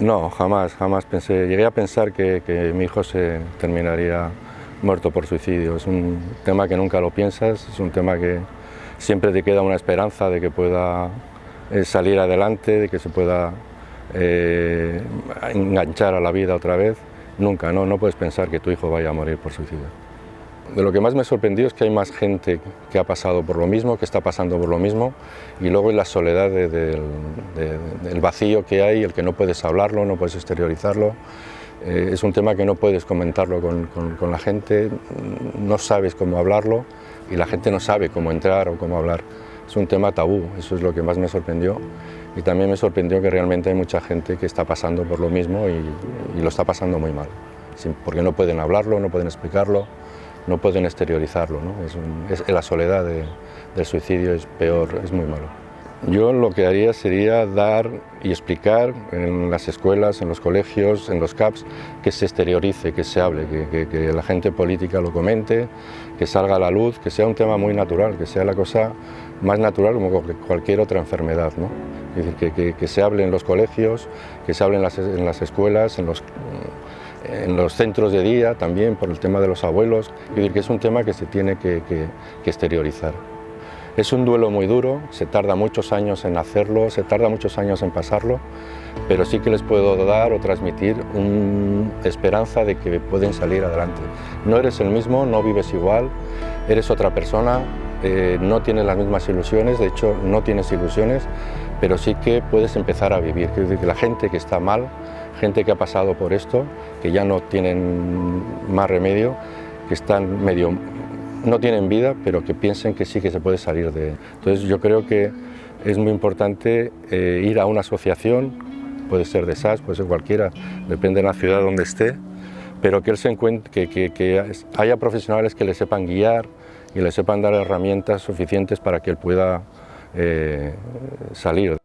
No, jamás, jamás pensé. Llegué a pensar que, mi hijo se terminaría muerto por suicidio. Es un tema que nunca lo piensas, es un tema que siempre te queda una esperanza de que pueda eh, salir adelante, de que se pueda eh, enganchar a la vida otra vez. Nunca, no, no puedes pensar que tu hijo vaya a morir por suicidio. De lo que más me sorprendido es que hay más gente que ha pasado por lo mismo, que está pasando por lo mismo, y luego la soledad del vacío que hay, el que no puedes hablarlo, no puedes exteriorizarlo. Eh, es un tema que no puedes comentarlo con, la gente, no sabes cómo hablarlo y la gente no sabe cómo entrar o cómo hablar. Es un tema tabú, eso es lo que más me sorprendió. Y también me sorprendió que realmente hay mucha gente que está pasando por lo mismo y lo está pasando muy mal, porque no pueden hablarlo, no pueden explicarlo no pueden exteriorizarlo. ¿no? Es, la soledad del suicidio es peor, es muy malo. Yo lo que haría sería dar y explicar en las escuelas, en los colegios, en los CAPS, que se exteriorice, que se hable, que, la gente política lo comente, que salga a la luz, que sea un tema muy natural, que sea la cosa más natural como cualquier otra enfermedad. ¿no? Es decir, que, se hable en los colegios, que se hable en las escuelas, en los en los centros de día también por el tema de los abuelos, es decir, que es un tema que se tiene que, exteriorizar. Es un duelo muy duro, se tarda muchos años en hacerlo, se tarda muchos años en pasarlo, pero sí que les puedo dar o transmitir una esperanza de que pueden salir adelante. No eres el mismo, no vives igual, eres otra persona, eh, no tienes las mismas ilusiones, de hecho no tienes ilusiones, pero sí que puedes empezar a vivir. Es decir, que la gente que está mal gente que ha pasado por esto, que ya no tienen más remedio, que están medio, no tienen vida, pero que piensen que sí que se puede salir de... Entonces yo creo que es muy importante eh, ir a una asociación, puede ser de SAS, puede ser cualquiera, depende de la ciudad donde esté, pero que, él se encuentre, que, que haya profesionales que le sepan guiar y le sepan dar herramientas suficientes para que él pueda eh, salir.